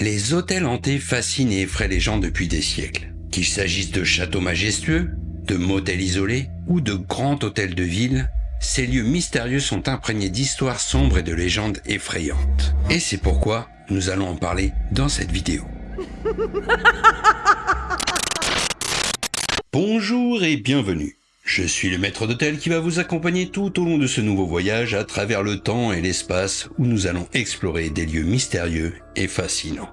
Les hôtels hantés fascinent et effraient les gens depuis des siècles. Qu'il s'agisse de châteaux majestueux, de motels isolés ou de grands hôtels de ville, ces lieux mystérieux sont imprégnés d'histoires sombres et de légendes effrayantes. Et c'est pourquoi nous allons en parler dans cette vidéo. Bonjour et bienvenue. Je suis le maître d'hôtel qui va vous accompagner tout au long de ce nouveau voyage à travers le temps et l'espace où nous allons explorer des lieux mystérieux et fascinants.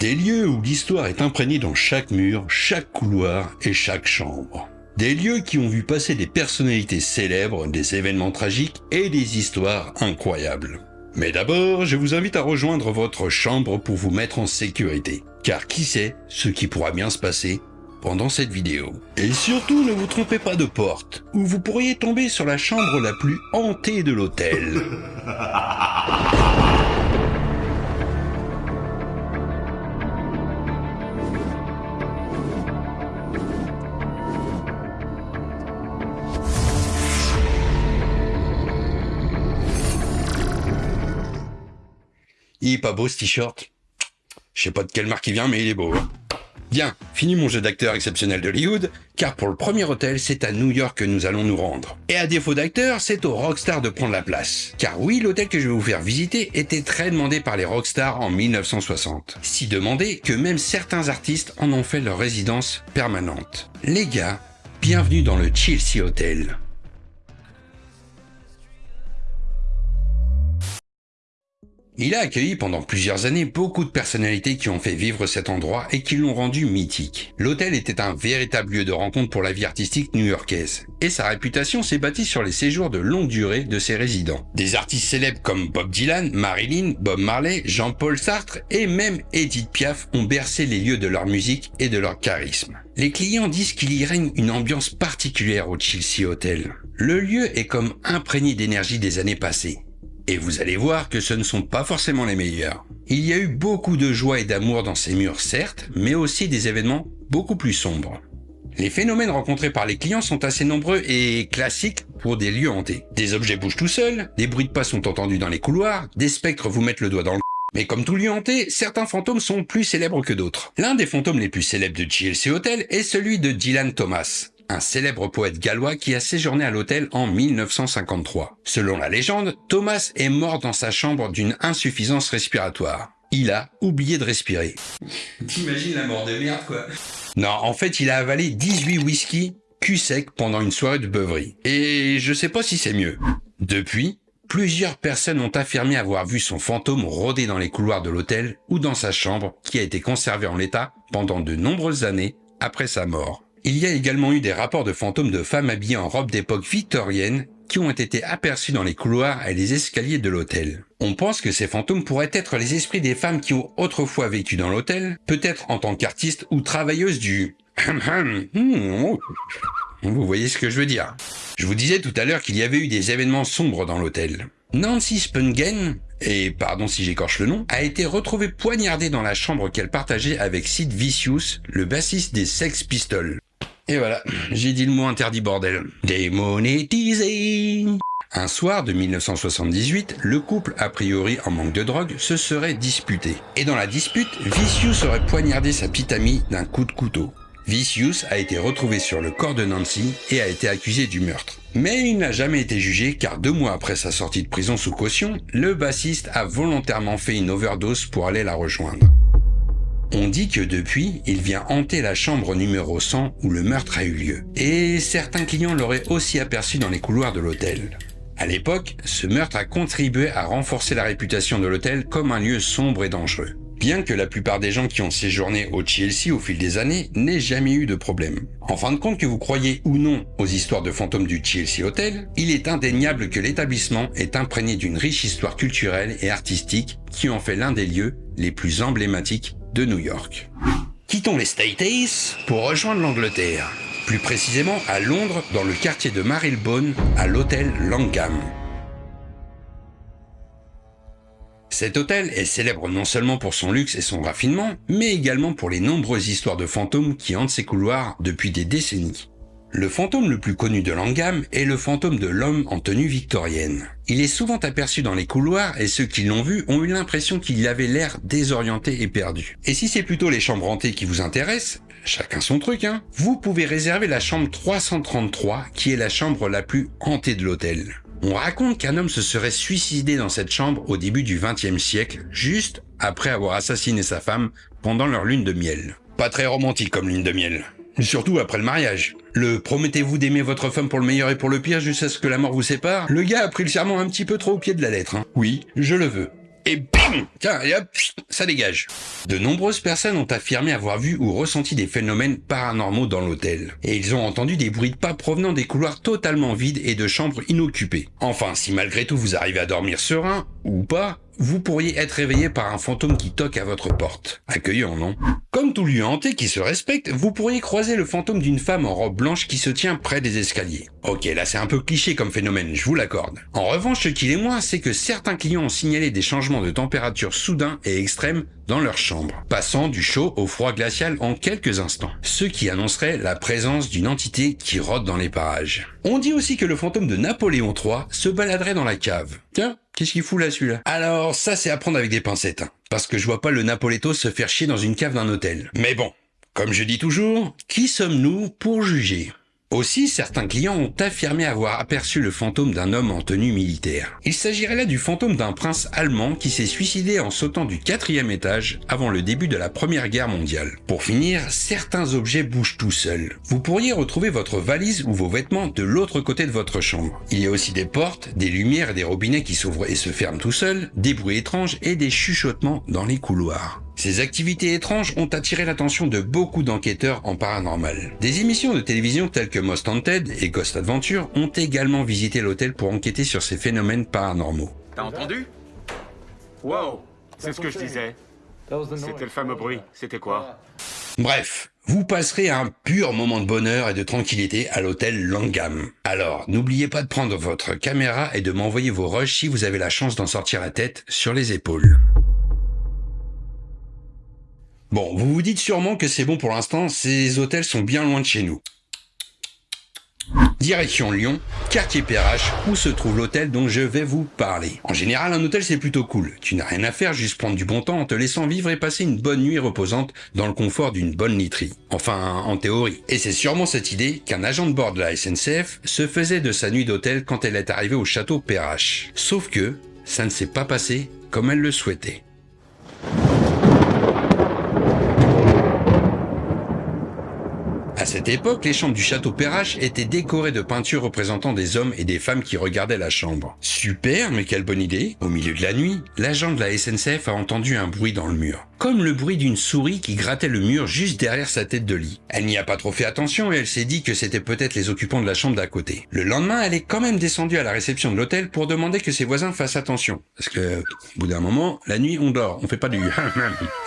Des lieux où l'histoire est imprégnée dans chaque mur, chaque couloir et chaque chambre. Des lieux qui ont vu passer des personnalités célèbres, des événements tragiques et des histoires incroyables. Mais d'abord, je vous invite à rejoindre votre chambre pour vous mettre en sécurité. Car qui sait ce qui pourra bien se passer pendant cette vidéo. Et surtout, ne vous trompez pas de porte, ou vous pourriez tomber sur la chambre la plus hantée de l'hôtel. Il est pas beau ce t-shirt Je sais pas de quelle marque il vient, mais il est beau. Hein. Bien, fini mon jeu d'acteur exceptionnel d'Hollywood, car pour le premier hôtel, c'est à New York que nous allons nous rendre. Et à défaut d'acteur, c'est aux rockstars de prendre la place. Car oui, l'hôtel que je vais vous faire visiter était très demandé par les rockstars en 1960. Si demandé que même certains artistes en ont fait leur résidence permanente. Les gars, bienvenue dans le Chelsea Hotel. Il a accueilli pendant plusieurs années beaucoup de personnalités qui ont fait vivre cet endroit et qui l'ont rendu mythique. L'hôtel était un véritable lieu de rencontre pour la vie artistique new-yorkaise. Et sa réputation s'est bâtie sur les séjours de longue durée de ses résidents. Des artistes célèbres comme Bob Dylan, Marilyn, Bob Marley, Jean-Paul Sartre et même Edith Piaf ont bercé les lieux de leur musique et de leur charisme. Les clients disent qu'il y règne une ambiance particulière au Chelsea Hotel. Le lieu est comme imprégné d'énergie des années passées. Et vous allez voir que ce ne sont pas forcément les meilleurs. Il y a eu beaucoup de joie et d'amour dans ces murs certes, mais aussi des événements beaucoup plus sombres. Les phénomènes rencontrés par les clients sont assez nombreux et classiques pour des lieux hantés. Des objets bougent tout seuls, des bruits de pas sont entendus dans les couloirs, des spectres vous mettent le doigt dans le mais comme tout lieu hanté, certains fantômes sont plus célèbres que d'autres. L'un des fantômes les plus célèbres de GLC Hotel est celui de Dylan Thomas un célèbre poète gallois qui a séjourné à l'hôtel en 1953. Selon la légende, Thomas est mort dans sa chambre d'une insuffisance respiratoire. Il a oublié de respirer. T'imagines la mort de merde, quoi Non, en fait, il a avalé 18 whisky cul sec pendant une soirée de beuverie. Et je sais pas si c'est mieux. Depuis, plusieurs personnes ont affirmé avoir vu son fantôme rôder dans les couloirs de l'hôtel ou dans sa chambre qui a été conservée en l'état pendant de nombreuses années après sa mort. Il y a également eu des rapports de fantômes de femmes habillées en robe d'époque victorienne qui ont été aperçus dans les couloirs et les escaliers de l'hôtel. On pense que ces fantômes pourraient être les esprits des femmes qui ont autrefois vécu dans l'hôtel, peut-être en tant qu'artistes ou travailleuses du... Vous voyez ce que je veux dire. Je vous disais tout à l'heure qu'il y avait eu des événements sombres dans l'hôtel. Nancy Spungen, et pardon si j'écorche le nom, a été retrouvée poignardée dans la chambre qu'elle partageait avec Sid Vicious, le bassiste des Sex Pistols. Et voilà, j'ai dit le mot interdit bordel. Démonétisé Un soir de 1978, le couple, a priori en manque de drogue, se serait disputé. Et dans la dispute, Vicious aurait poignardé sa petite amie d'un coup de couteau. Vicious a été retrouvé sur le corps de Nancy et a été accusé du meurtre. Mais il n'a jamais été jugé car deux mois après sa sortie de prison sous caution, le bassiste a volontairement fait une overdose pour aller la rejoindre. On dit que depuis, il vient hanter la chambre numéro 100 où le meurtre a eu lieu. Et certains clients l'auraient aussi aperçu dans les couloirs de l'hôtel. À l'époque, ce meurtre a contribué à renforcer la réputation de l'hôtel comme un lieu sombre et dangereux. Bien que la plupart des gens qui ont séjourné au Chelsea au fil des années n'aient jamais eu de problème. En fin de compte, que vous croyez ou non aux histoires de fantômes du Chelsea Hotel, il est indéniable que l'établissement est imprégné d'une riche histoire culturelle et artistique qui en fait l'un des lieux les plus emblématiques New York. Quittons les States pour rejoindre l'Angleterre, plus précisément à Londres dans le quartier de Marylebone à l'hôtel Langham. Cet hôtel est célèbre non seulement pour son luxe et son raffinement, mais également pour les nombreuses histoires de fantômes qui hantent ses couloirs depuis des décennies. Le fantôme le plus connu de Langham est le fantôme de l'homme en tenue victorienne. Il est souvent aperçu dans les couloirs et ceux qui l'ont vu ont eu l'impression qu'il avait l'air désorienté et perdu. Et si c'est plutôt les chambres hantées qui vous intéressent, chacun son truc, hein, vous pouvez réserver la chambre 333 qui est la chambre la plus hantée de l'hôtel. On raconte qu'un homme se serait suicidé dans cette chambre au début du XXe siècle, juste après avoir assassiné sa femme pendant leur lune de miel. Pas très romantique comme lune de miel. Surtout après le mariage. Le promettez-vous d'aimer votre femme pour le meilleur et pour le pire jusqu'à ce que la mort vous sépare? Le gars a pris le serment un petit peu trop au pied de la lettre. Hein. Oui, je le veux. Et Tiens, et hop, ça dégage. De nombreuses personnes ont affirmé avoir vu ou ressenti des phénomènes paranormaux dans l'hôtel. Et ils ont entendu des bruits de pas provenant des couloirs totalement vides et de chambres inoccupées. Enfin, si malgré tout vous arrivez à dormir serein, ou pas, vous pourriez être réveillé par un fantôme qui toque à votre porte. Accueillant, non? Comme tout lieu hanté qui se respecte, vous pourriez croiser le fantôme d'une femme en robe blanche qui se tient près des escaliers. Ok, là c'est un peu cliché comme phénomène, je vous l'accorde. En revanche, ce qu'il est moins, c'est que certains clients ont signalé des changements de température soudains et extrêmes dans leur chambre, passant du chaud au froid glacial en quelques instants, ce qui annoncerait la présence d'une entité qui rôde dans les parages. On dit aussi que le fantôme de Napoléon III se baladerait dans la cave. Tiens, qu'est-ce qu'il fout là celui-là? Alors ça c'est à prendre avec des pincettes, hein, parce que je vois pas le Napoléto se faire chier dans une cave d'un hôtel. Mais bon, comme je dis toujours, qui sommes-nous pour juger? Aussi, certains clients ont affirmé avoir aperçu le fantôme d'un homme en tenue militaire. Il s'agirait là du fantôme d'un prince allemand qui s'est suicidé en sautant du quatrième étage avant le début de la première guerre mondiale. Pour finir, certains objets bougent tout seuls. Vous pourriez retrouver votre valise ou vos vêtements de l'autre côté de votre chambre. Il y a aussi des portes, des lumières et des robinets qui s'ouvrent et se ferment tout seuls, des bruits étranges et des chuchotements dans les couloirs. Ces activités étranges ont attiré l'attention de beaucoup d'enquêteurs en paranormal. Des émissions de télévision telles que Most Haunted et Ghost Adventure ont également visité l'hôtel pour enquêter sur ces phénomènes paranormaux. T'as entendu? Wow C'est ce que je disais. C'était le fameux bruit. C'était quoi? Bref, vous passerez un pur moment de bonheur et de tranquillité à l'hôtel Langham. Alors, n'oubliez pas de prendre votre caméra et de m'envoyer vos rushs si vous avez la chance d'en sortir la tête sur les épaules. Bon, vous vous dites sûrement que c'est bon pour l'instant, ces hôtels sont bien loin de chez nous. Direction Lyon, quartier Perrache, où se trouve l'hôtel dont je vais vous parler. En général, un hôtel c'est plutôt cool. Tu n'as rien à faire, juste prendre du bon temps en te laissant vivre et passer une bonne nuit reposante dans le confort d'une bonne literie. Enfin, en théorie. Et c'est sûrement cette idée qu'un agent de bord de la SNCF se faisait de sa nuit d'hôtel quand elle est arrivée au château Perrache. Sauf que, ça ne s'est pas passé comme elle le souhaitait. À cette époque, les chambres du château Perrache étaient décorées de peintures représentant des hommes et des femmes qui regardaient la chambre. Super, mais quelle bonne idée Au milieu de la nuit, l'agent de la SNCF a entendu un bruit dans le mur comme le bruit d'une souris qui grattait le mur juste derrière sa tête de lit. Elle n'y a pas trop fait attention et elle s'est dit que c'était peut-être les occupants de la chambre d'à côté. Le lendemain, elle est quand même descendue à la réception de l'hôtel pour demander que ses voisins fassent attention. Parce que, au bout d'un moment, la nuit, on dort, on fait pas du...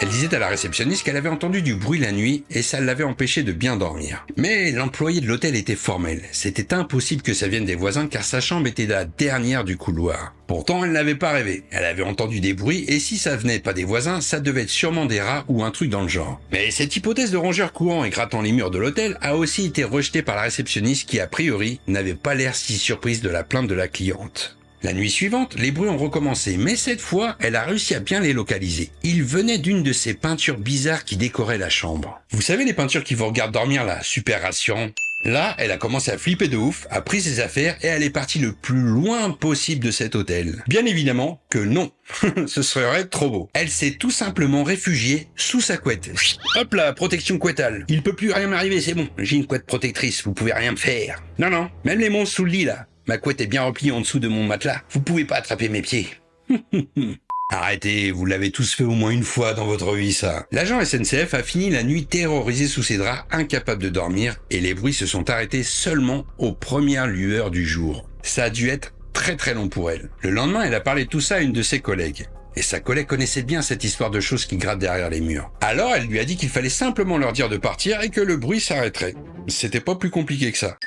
elle disait à la réceptionniste qu'elle avait entendu du bruit la nuit et ça l'avait empêché de bien dormir. Mais l'employé de l'hôtel était formel. C'était impossible que ça vienne des voisins car sa chambre était la dernière du couloir. Pourtant, elle n'avait pas rêvé. Elle avait entendu des bruits et si ça venait pas des voisins, ça devait être sûrement des rats ou un truc dans le genre. Mais cette hypothèse de rongeur courant et grattant les murs de l'hôtel a aussi été rejetée par la réceptionniste qui a priori n'avait pas l'air si surprise de la plainte de la cliente. La nuit suivante, les bruits ont recommencé, mais cette fois, elle a réussi à bien les localiser. Ils venaient d'une de ces peintures bizarres qui décoraient la chambre. Vous savez les peintures qui vous regardent dormir là, super rassurant Là, elle a commencé à flipper de ouf, a pris ses affaires et elle est partie le plus loin possible de cet hôtel. Bien évidemment que non, ce serait trop beau. Elle s'est tout simplement réfugiée sous sa couette. Hop là, protection couettale. Il peut plus rien m'arriver, c'est bon. J'ai une couette protectrice, vous pouvez rien me faire. Non, non, même les monstres sous le lit là. Ma couette est bien repliée en dessous de mon matelas. Vous pouvez pas attraper mes pieds. Arrêtez, vous l'avez tous fait au moins une fois dans votre vie, ça. L'agent SNCF a fini la nuit terrorisé sous ses draps, incapable de dormir, et les bruits se sont arrêtés seulement aux premières lueurs du jour. Ça a dû être très très long pour elle. Le lendemain, elle a parlé de tout ça à une de ses collègues. Et sa collègue connaissait bien cette histoire de choses qui grattent derrière les murs. Alors elle lui a dit qu'il fallait simplement leur dire de partir et que le bruit s'arrêterait. C'était pas plus compliqué que ça.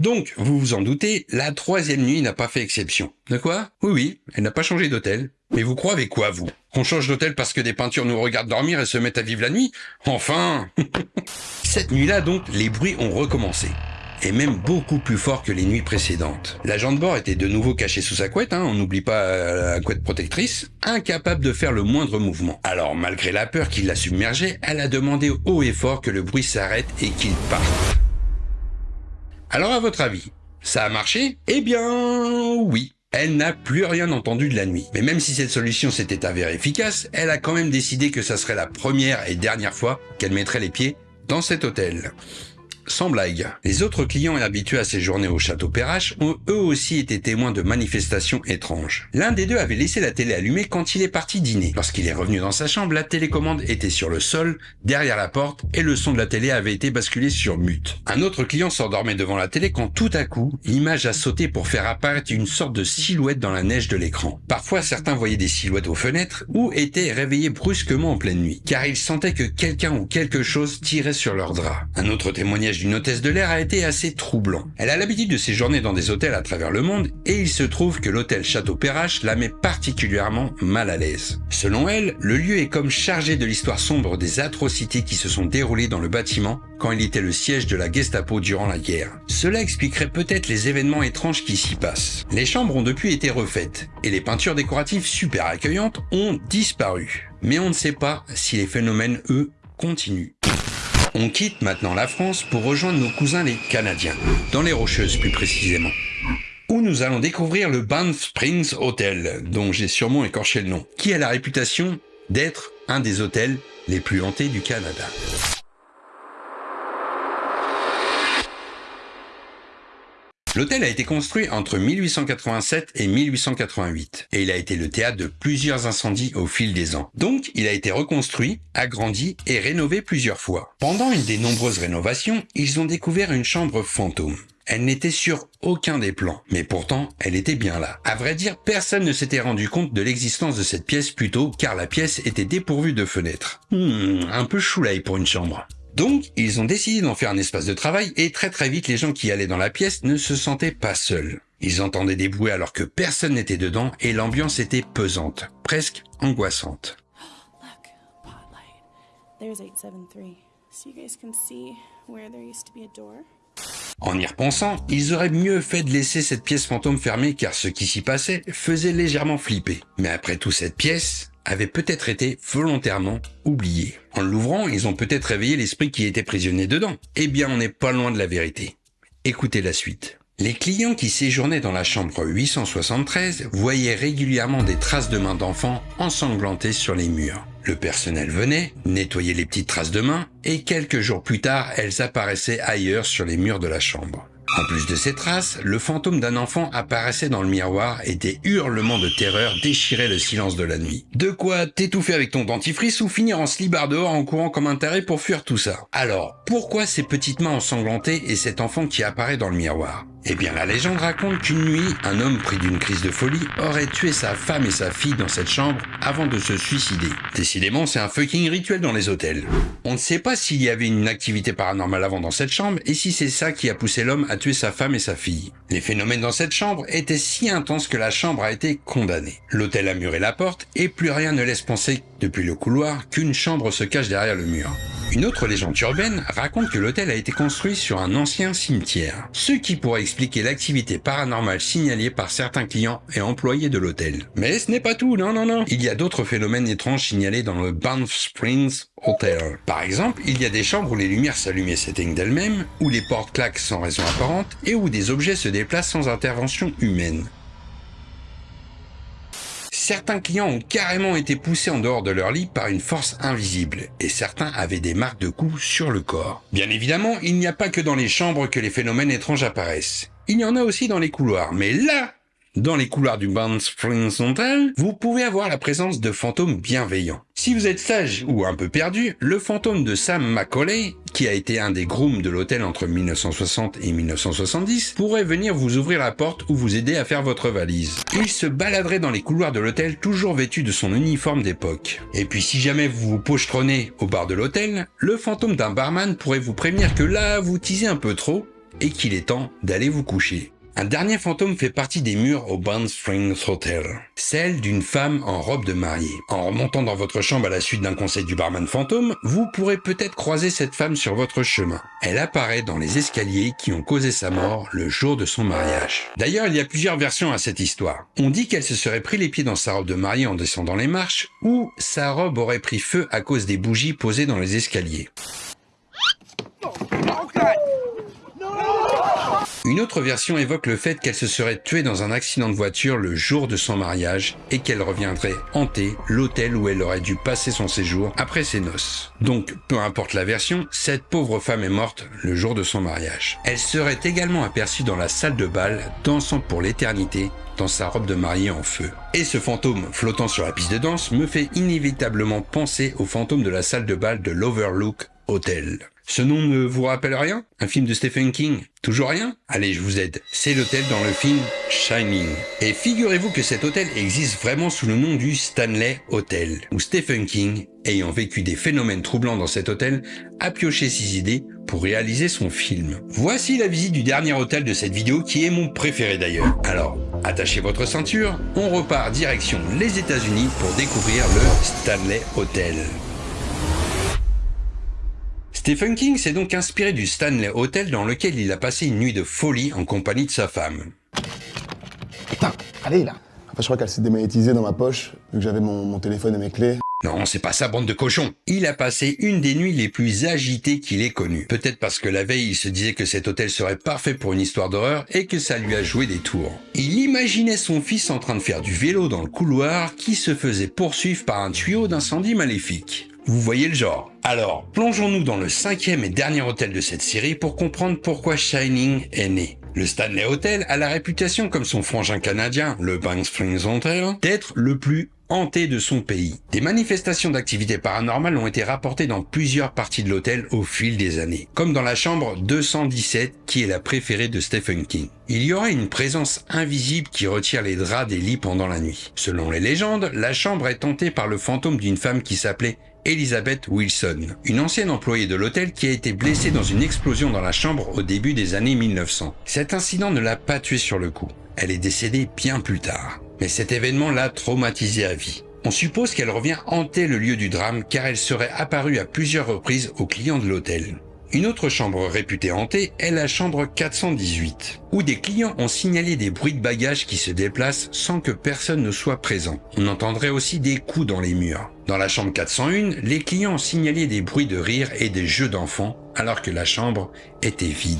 Donc, vous vous en doutez, la troisième nuit n'a pas fait exception. De quoi? Oui, oui, elle n'a pas changé d'hôtel. Mais vous croyez quoi, vous? Qu'on change d'hôtel parce que des peintures nous regardent dormir et se mettent à vivre la nuit? Enfin Cette nuit-là, donc, les bruits ont recommencé et même beaucoup plus fort que les nuits précédentes. L'agent de bord était de nouveau caché sous sa couette, hein, on n'oublie pas euh, la couette protectrice, incapable de faire le moindre mouvement. Alors malgré la peur qui la submergeait, elle a demandé haut et fort que le bruit s'arrête et qu'il parte. Alors à votre avis, ça a marché? Eh bien oui. Elle n'a plus rien entendu de la nuit. Mais même si cette solution s'était avérée efficace, elle a quand même décidé que ça serait la première et dernière fois qu'elle mettrait les pieds dans cet hôtel sans blague. Les autres clients habitués à séjourner au château Perrache ont eux aussi été témoins de manifestations étranges. L'un des deux avait laissé la télé allumée quand il est parti dîner. Lorsqu'il est revenu dans sa chambre, la télécommande était sur le sol, derrière la porte, et le son de la télé avait été basculé sur mute. Un autre client s'endormait devant la télé quand tout à coup, l'image a sauté pour faire apparaître une sorte de silhouette dans la neige de l'écran. Parfois, certains voyaient des silhouettes aux fenêtres ou étaient réveillés brusquement en pleine nuit, car ils sentaient que quelqu'un ou quelque chose tirait sur leur drap. Un autre témoignage d'une hôtesse de l'air a été assez troublant. Elle a l'habitude de séjourner dans des hôtels à travers le monde et il se trouve que l'hôtel Château Perrache la met particulièrement mal à l'aise. Selon elle, le lieu est comme chargé de l'histoire sombre des atrocités qui se sont déroulées dans le bâtiment quand il était le siège de la Gestapo durant la guerre. Cela expliquerait peut-être les événements étranges qui s'y passent. Les chambres ont depuis été refaites et les peintures décoratives super accueillantes ont disparu. Mais on ne sait pas si les phénomènes, eux, continuent. On quitte maintenant la France pour rejoindre nos cousins les Canadiens, dans les Rocheuses plus précisément, où nous allons découvrir le Banff Springs Hotel, dont j'ai sûrement écorché le nom, qui a la réputation d'être un des hôtels les plus hantés du Canada. L'hôtel a été construit entre 1887 et 1888 et il a été le théâtre de plusieurs incendies au fil des ans. Donc, il a été reconstruit, agrandi et rénové plusieurs fois. Pendant une des nombreuses rénovations, ils ont découvert une chambre fantôme. Elle n'était sur aucun des plans, mais pourtant, elle était bien là. À vrai dire, personne ne s'était rendu compte de l'existence de cette pièce plus tôt, car la pièce était dépourvue de fenêtres. Hmm, un peu choulaille pour une chambre. Donc, ils ont décidé d'en faire un espace de travail et très très vite, les gens qui allaient dans la pièce ne se sentaient pas seuls. Ils entendaient des bruits alors que personne n'était dedans et l'ambiance était pesante, presque angoissante. En y repensant, ils auraient mieux fait de laisser cette pièce fantôme fermée car ce qui s'y passait faisait légèrement flipper. Mais après tout cette pièce, avait peut-être été volontairement oublié. En l'ouvrant, ils ont peut-être réveillé l'esprit qui était prisonnier dedans. Eh bien, on n'est pas loin de la vérité. Écoutez la suite. Les clients qui séjournaient dans la chambre 873 voyaient régulièrement des traces de mains d'enfants ensanglantées sur les murs. Le personnel venait, nettoyait les petites traces de mains, et quelques jours plus tard, elles apparaissaient ailleurs sur les murs de la chambre. En plus de ces traces, le fantôme d'un enfant apparaissait dans le miroir et des hurlements de terreur déchiraient le silence de la nuit. De quoi t'étouffer avec ton dentifrice ou finir en slibard dehors en courant comme un taré pour fuir tout ça? Alors, pourquoi ces petites mains ensanglantées et cet enfant qui apparaît dans le miroir? Eh bien, la légende raconte qu'une nuit, un homme pris d'une crise de folie aurait tué sa femme et sa fille dans cette chambre avant de se suicider. Décidément, c'est un fucking rituel dans les hôtels. On ne sait pas s'il y avait une activité paranormale avant dans cette chambre et si c'est ça qui a poussé l'homme à tuer sa femme et sa fille. Les phénomènes dans cette chambre étaient si intenses que la chambre a été condamnée. L'hôtel a muré la porte et plus rien ne laisse penser, depuis le couloir, qu'une chambre se cache derrière le mur. Une autre légende urbaine raconte que l'hôtel a été construit sur un ancien cimetière, ce qui pourrait expliquer l'activité paranormale signalée par certains clients et employés de l'hôtel. Mais ce n'est pas tout, non, non, non. Il y a d'autres phénomènes étranges signalés dans le Banff Springs Hotel. Par exemple, il y a des chambres où les lumières s'allument et s'éteignent d'elles-mêmes, où les portes claquent sans raison apparente et où des objets se déplacent sans intervention humaine certains clients ont carrément été poussés en dehors de leur lit par une force invisible, et certains avaient des marques de coups sur le corps. Bien évidemment, il n'y a pas que dans les chambres que les phénomènes étranges apparaissent. Il y en a aussi dans les couloirs, mais là, dans les couloirs du Band Springs Hotel, vous pouvez avoir la présence de fantômes bienveillants. Si vous êtes sage ou un peu perdu, le fantôme de Sam Macaulay, qui a été un des grooms de l'hôtel entre 1960 et 1970, pourrait venir vous ouvrir la porte ou vous aider à faire votre valise. Il se baladerait dans les couloirs de l'hôtel toujours vêtu de son uniforme d'époque. Et puis si jamais vous vous pochetronnez au bar de l'hôtel, le fantôme d'un barman pourrait vous prévenir que là, vous teasez un peu trop et qu'il est temps d'aller vous coucher. Un dernier fantôme fait partie des murs au Band Springs Hotel. Celle d'une femme en robe de mariée. En remontant dans votre chambre à la suite d'un conseil du barman fantôme, vous pourrez peut-être croiser cette femme sur votre chemin. Elle apparaît dans les escaliers qui ont causé sa mort le jour de son mariage. D'ailleurs, il y a plusieurs versions à cette histoire. On dit qu'elle se serait pris les pieds dans sa robe de mariée en descendant les marches, ou sa robe aurait pris feu à cause des bougies posées dans les escaliers. Une autre version évoque le fait qu'elle se serait tuée dans un accident de voiture le jour de son mariage et qu'elle reviendrait hanter l'hôtel où elle aurait dû passer son séjour après ses noces. Donc, peu importe la version, cette pauvre femme est morte le jour de son mariage. Elle serait également aperçue dans la salle de bal, dansant pour l'éternité dans sa robe de mariée en feu. Et ce fantôme flottant sur la piste de danse me fait inévitablement penser au fantôme de la salle de bal de l'Overlook Hotel. Ce nom ne vous rappelle rien? Un film de Stephen King? Toujours rien? Allez, je vous aide. C'est l'hôtel dans le film Shining. Et figurez-vous que cet hôtel existe vraiment sous le nom du Stanley Hotel, où Stephen King, ayant vécu des phénomènes troublants dans cet hôtel, a pioché ses idées pour réaliser son film. Voici la visite du dernier hôtel de cette vidéo qui est mon préféré d'ailleurs. Alors, attachez votre ceinture, on repart direction les États-Unis pour découvrir le Stanley Hotel. Stephen King s'est donc inspiré du Stanley Hotel dans lequel il a passé une nuit de folie en compagnie de sa femme. Putain, allez là Enfin, je crois qu'elle s'est démagnétisée dans ma poche, vu que j'avais mon, mon téléphone et mes clés. Non, c'est pas sa bande de cochons. Il a passé une des nuits les plus agitées qu'il ait connues. Peut-être parce que la veille, il se disait que cet hôtel serait parfait pour une histoire d'horreur et que ça lui a joué des tours. Il imaginait son fils en train de faire du vélo dans le couloir qui se faisait poursuivre par un tuyau d'incendie maléfique. Vous voyez le genre. Alors, plongeons-nous dans le cinquième et dernier hôtel de cette série pour comprendre pourquoi Shining est né. Le Stanley Hotel a la réputation, comme son frangin canadien, le Bank Springs Hotel, d'être le plus hanté de son pays. Des manifestations d'activité paranormales ont été rapportées dans plusieurs parties de l'hôtel au fil des années, comme dans la chambre 217 qui est la préférée de Stephen King. Il y aurait une présence invisible qui retire les draps des lits pendant la nuit. Selon les légendes, la chambre est hantée par le fantôme d'une femme qui s'appelait Elizabeth Wilson, une ancienne employée de l'hôtel qui a été blessée dans une explosion dans la chambre au début des années 1900. Cet incident ne l'a pas tuée sur le coup. Elle est décédée bien plus tard. Mais cet événement l'a traumatisée à vie. On suppose qu'elle revient hanter le lieu du drame car elle serait apparue à plusieurs reprises aux clients de l'hôtel. Une autre chambre réputée hantée est la chambre 418, où des clients ont signalé des bruits de bagages qui se déplacent sans que personne ne soit présent. On entendrait aussi des coups dans les murs. Dans la chambre 401, les clients ont signalé des bruits de rire et des jeux d'enfants, alors que la chambre était vide.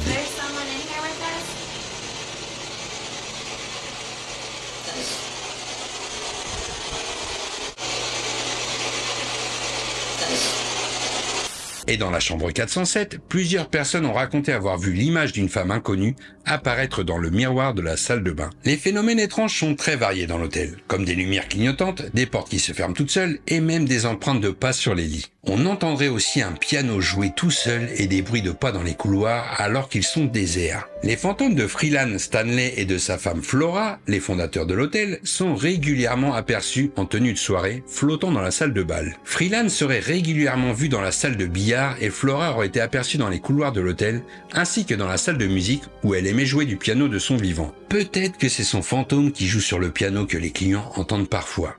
Et dans la chambre 407, plusieurs personnes ont raconté avoir vu l'image d'une femme inconnue apparaître dans le miroir de la salle de bain. Les phénomènes étranges sont très variés dans l'hôtel, comme des lumières clignotantes, des portes qui se ferment toutes seules et même des empreintes de pas sur les lits. On entendrait aussi un piano jouer tout seul et des bruits de pas dans les couloirs alors qu'ils sont déserts. Les fantômes de Freelan Stanley et de sa femme Flora, les fondateurs de l'hôtel, sont régulièrement aperçus en tenue de soirée, flottant dans la salle de bal. Freelan serait régulièrement vu dans la salle de billard et Flora aurait été aperçue dans les couloirs de l'hôtel, ainsi que dans la salle de musique où elle aimait jouer du piano de son vivant. Peut-être que c'est son fantôme qui joue sur le piano que les clients entendent parfois.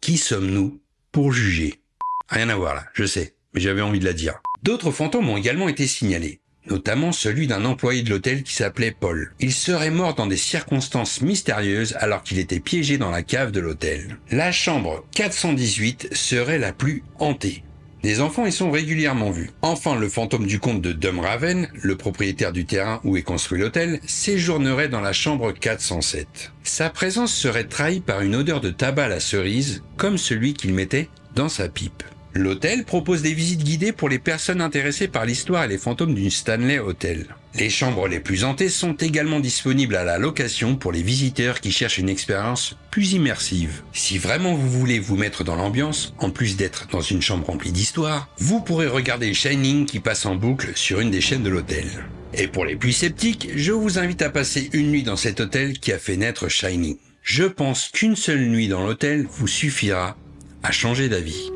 Qui sommes-nous pour juger? Rien à voir là, je sais, mais j'avais envie de la dire. D'autres fantômes ont également été signalés, notamment celui d'un employé de l'hôtel qui s'appelait Paul. Il serait mort dans des circonstances mystérieuses alors qu'il était piégé dans la cave de l'hôtel. La chambre 418 serait la plus hantée. Des enfants y sont régulièrement vus. Enfin, le fantôme du comte de Dumraven, le propriétaire du terrain où est construit l'hôtel, séjournerait dans la chambre 407. Sa présence serait trahie par une odeur de tabac à la cerise, comme celui qu'il mettait dans sa pipe. L'hôtel propose des visites guidées pour les personnes intéressées par l'histoire et les fantômes d'une Stanley Hotel. Les chambres les plus hantées sont également disponibles à la location pour les visiteurs qui cherchent une expérience plus immersive. Si vraiment vous voulez vous mettre dans l'ambiance, en plus d'être dans une chambre remplie d'histoire, vous pourrez regarder Shining qui passe en boucle sur une des chaînes de l'hôtel. Et pour les plus sceptiques, je vous invite à passer une nuit dans cet hôtel qui a fait naître Shining. Je pense qu'une seule nuit dans l'hôtel vous suffira à changer d'avis.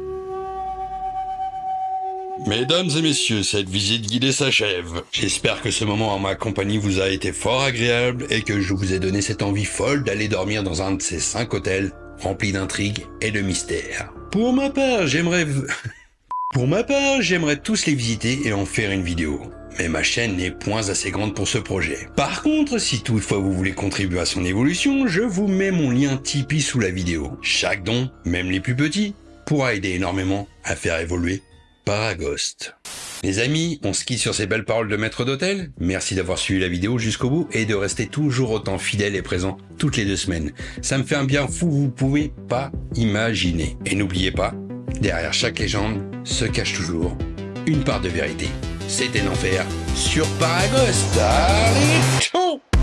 Mesdames et messieurs, cette visite guidée s'achève. J'espère que ce moment en ma compagnie vous a été fort agréable et que je vous ai donné cette envie folle d'aller dormir dans un de ces cinq hôtels remplis d'intrigues et de mystères. Pour ma part, j'aimerais... Pour ma part, j'aimerais tous les visiter et en faire une vidéo. Mais ma chaîne n'est point assez grande pour ce projet. Par contre, si toutefois vous voulez contribuer à son évolution, je vous mets mon lien Tipeee sous la vidéo. Chaque don, même les plus petits, pourra aider énormément à faire évoluer Paragost. Les amis, on quitte sur ces belles paroles de maître d'hôtel. Merci d'avoir suivi la vidéo jusqu'au bout et de rester toujours autant fidèle et présent toutes les deux semaines. Ça me fait un bien fou, vous pouvez pas imaginer. Et n'oubliez pas, derrière chaque légende se cache toujours une part de vérité. C'était l'enfer sur Paragost. Allez,